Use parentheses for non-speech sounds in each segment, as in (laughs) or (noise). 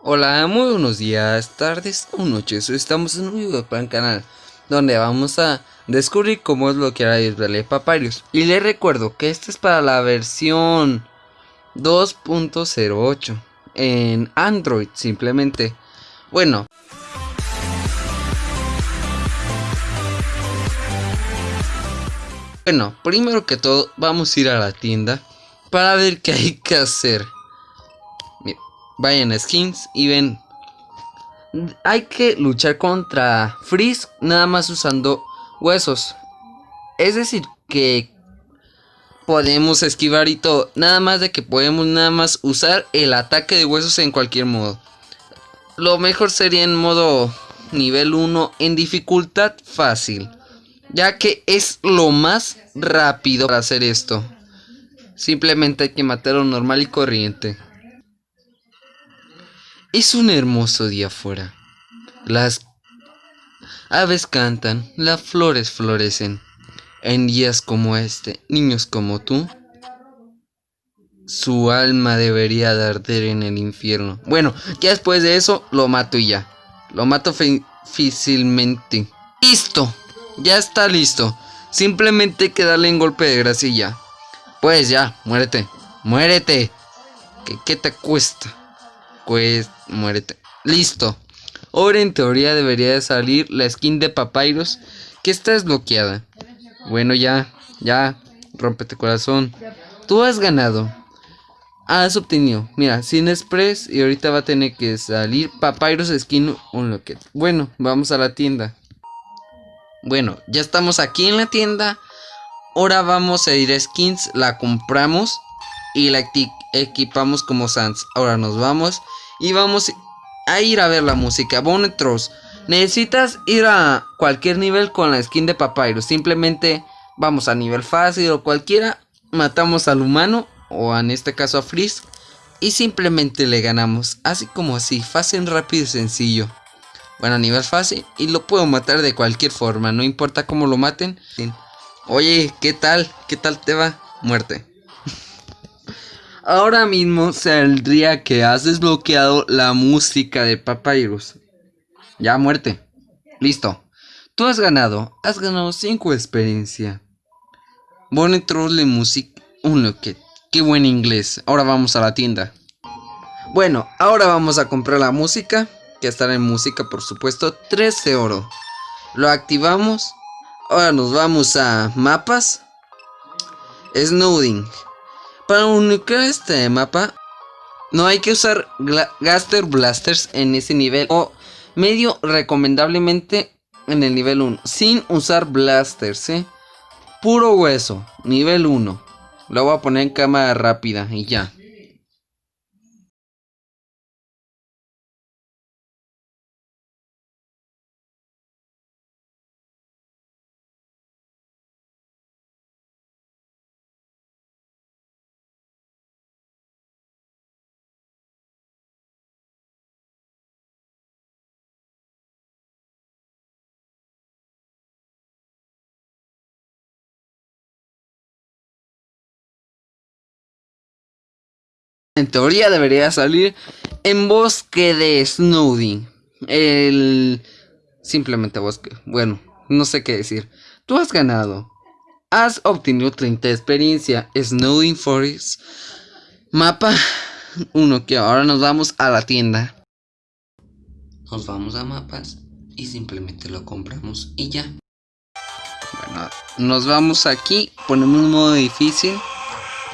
Hola, muy buenos días, tardes o noches. Estamos en un video para el canal donde vamos a descubrir cómo es lo que hará Israel Papyrus. Y les recuerdo que este es para la versión 2.08 en Android simplemente. Bueno. Bueno, primero que todo vamos a ir a la tienda para ver qué hay que hacer vayan skins y ven. Hay que luchar contra Freeze nada más usando huesos. Es decir, que podemos esquivar y todo. Nada más de que podemos nada más usar el ataque de huesos en cualquier modo. Lo mejor sería en modo nivel 1 en dificultad fácil. Ya que es lo más rápido para hacer esto. Simplemente hay que matarlo normal y corriente. Es un hermoso día afuera. Las aves cantan, las flores florecen. En días como este, niños como tú, su alma debería de arder en el infierno. Bueno, ya después de eso lo mato y ya. Lo mato fácilmente. Listo, ya está listo. Simplemente hay que darle un golpe de gracia Pues ya, muérete, muérete. ¿Qué, qué te cuesta? Pues muérete. Listo. Ahora en teoría debería de salir la skin de Papyrus que está desbloqueada. Bueno, ya, ya, rompete corazón. Tú has ganado. Has obtenido, mira, sin express y ahorita va a tener que salir Papyrus Skin Unlocked. Bueno, vamos a la tienda. Bueno, ya estamos aquí en la tienda. Ahora vamos a ir a skins, la compramos y la equipamos como Sans. Ahora nos vamos y vamos a ir a ver la música. Bonetros, necesitas ir a cualquier nivel con la skin de Papyrus. Simplemente vamos a nivel fácil o cualquiera. Matamos al humano o en este caso a Freeze. Y simplemente le ganamos. Así como así, fácil, rápido y sencillo. Bueno, a nivel fácil. Y lo puedo matar de cualquier forma. No importa cómo lo maten. Oye, ¿qué tal? ¿Qué tal te va? Muerte. Ahora mismo saldría que has desbloqueado la música de Papyrus. Ya muerte. Listo. Tú has ganado. Has ganado 5 experiencia. Bonnet de Music Unlocked. Qué buen inglés. Ahora vamos a la tienda. Bueno, ahora vamos a comprar la música. Que estará en música, por supuesto. 13 oro. Lo activamos. Ahora nos vamos a mapas. Snowding. Para unificar este mapa, no hay que usar Gaster Blasters en ese nivel o medio recomendablemente en el nivel 1, sin usar Blasters, ¿eh? Puro hueso, nivel 1. Lo voy a poner en cámara rápida y ya. En teoría debería salir en bosque de Snowding. El... Simplemente bosque. Bueno, no sé qué decir. Tú has ganado. Has obtenido 30 experiencia. Snowding Forest. Mapa 1. Que ahora nos vamos a la tienda. Nos vamos a mapas. Y simplemente lo compramos y ya. Bueno, nos vamos aquí. Ponemos modo difícil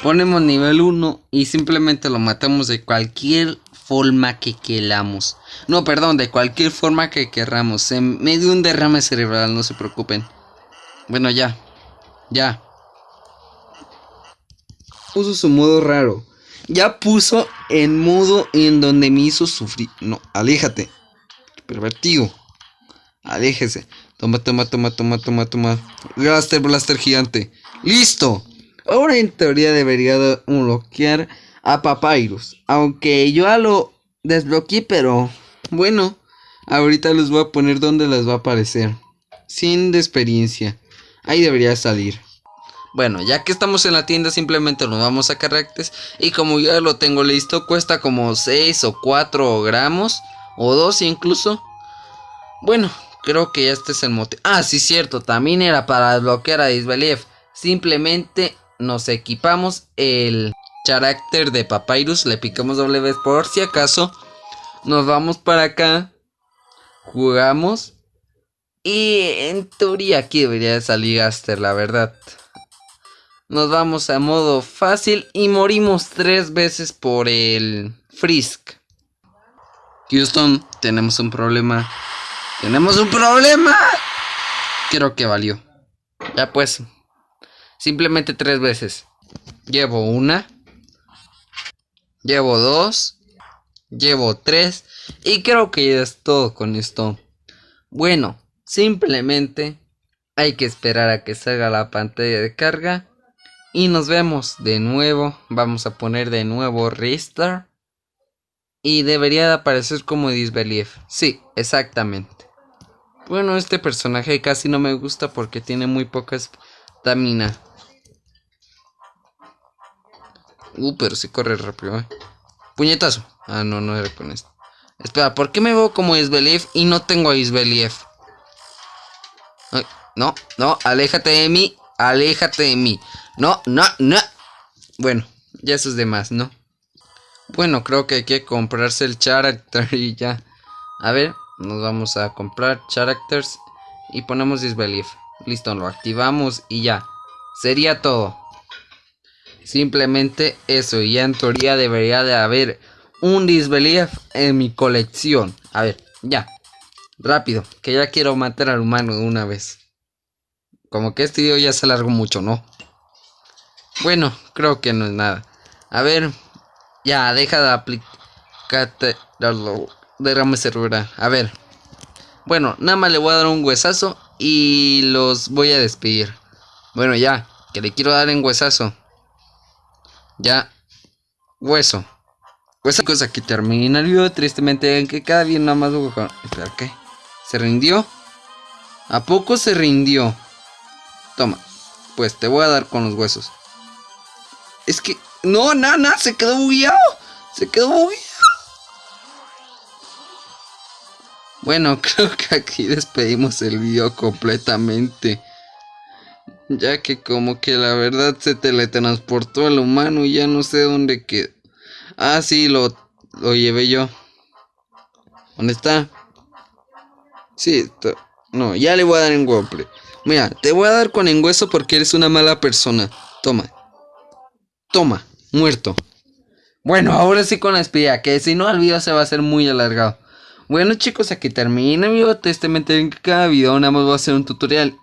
ponemos nivel 1 y simplemente lo matamos de cualquier forma que queramos. No, perdón, de cualquier forma que queramos. En medio de un derrame cerebral, no se preocupen. Bueno, ya. Ya. Puso su modo raro. Ya puso en modo en donde me hizo sufrir. No, aléjate. Pervertido. Aléjese. Toma, toma, toma, toma, toma, toma. Blaster, blaster gigante. ¡Listo! Ahora en teoría debería bloquear a Papyrus. Aunque yo ya lo desbloqueé, pero bueno. Ahorita les voy a poner donde les va a aparecer. Sin de experiencia. Ahí debería salir. Bueno, ya que estamos en la tienda simplemente nos vamos a caracteres y como ya lo tengo listo cuesta como 6 o 4 gramos o 2 incluso. Bueno, creo que este es el mote. Ah, sí, cierto, también era para desbloquear a Disbelief. Simplemente nos equipamos el carácter de Papyrus, le picamos doble vez por si acaso. Nos vamos para acá, jugamos y en teoría aquí debería salir Aster, la verdad. Nos vamos a modo fácil y morimos tres veces por el Frisk. Houston, tenemos un problema. ¡Tenemos un problema! Creo que valió. Ya pues. Simplemente tres veces. Llevo una. Llevo dos. Llevo tres. Y creo que ya es todo con esto. Bueno, simplemente hay que esperar a que salga la pantalla de carga. Y nos vemos de nuevo. Vamos a poner de nuevo Restart. Y debería de aparecer como Disbelief. Sí, exactamente. Bueno, este personaje casi no me gusta porque tiene muy poca estamina. Uh, pero sí corre rápido, eh. Puñetazo. Ah, no, no era con esto. Espera, ¿por qué me veo como Isbelief y no tengo a Isbelief? no, no, aléjate de mí. Aléjate de mí. No, no, no. Bueno, ya eso es de más, ¿no? Bueno, creo que hay que comprarse el character y ya. A ver, nos vamos a comprar characters y ponemos disbelief. Listo, lo activamos y ya. Sería todo. Simplemente eso, y ya en teoría debería de haber un disbelief en mi colección. A ver, ya. Rápido, que ya quiero matar al humano de una vez. Como que este video ya se alargó mucho, ¿no? Bueno, creo que no es nada. A ver, ya, deja de aplicarte derrame cerebral. A ver. Bueno, nada más le voy a dar un huesazo y los voy a despedir. Bueno, ya, que le quiero dar en huesazo. Ya, hueso. Hueso cosa que termina el video. Tristemente, en que cada día nada más. Espera, ¿qué? ¿Se rindió? ¿A poco se rindió? Toma, pues te voy a dar con los huesos. Es que. No, nada, se quedó bugueado. Se quedó bugueado. Bueno, (laughs) creo que aquí despedimos el video completamente. Ya que como que la verdad se teletransportó al humano y ya no sé dónde quedó. Ah, sí, lo, lo llevé yo. ¿Dónde está? Sí, no, ya le voy a dar en golpe. Mira, te voy a dar con engüeso porque eres una mala persona. Toma. Toma, muerto. Bueno, ahora sí con la espía, que si no el video se va a hacer muy alargado. Bueno chicos, aquí termina mi. Tristemente en cada video nada más voy a hacer un tutorial.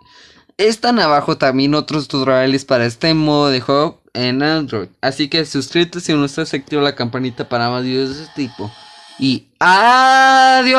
Están abajo también otros tutoriales para este modo de juego en Android. Así que suscríbete si no estás activo la campanita para más videos de este tipo. Y adiós.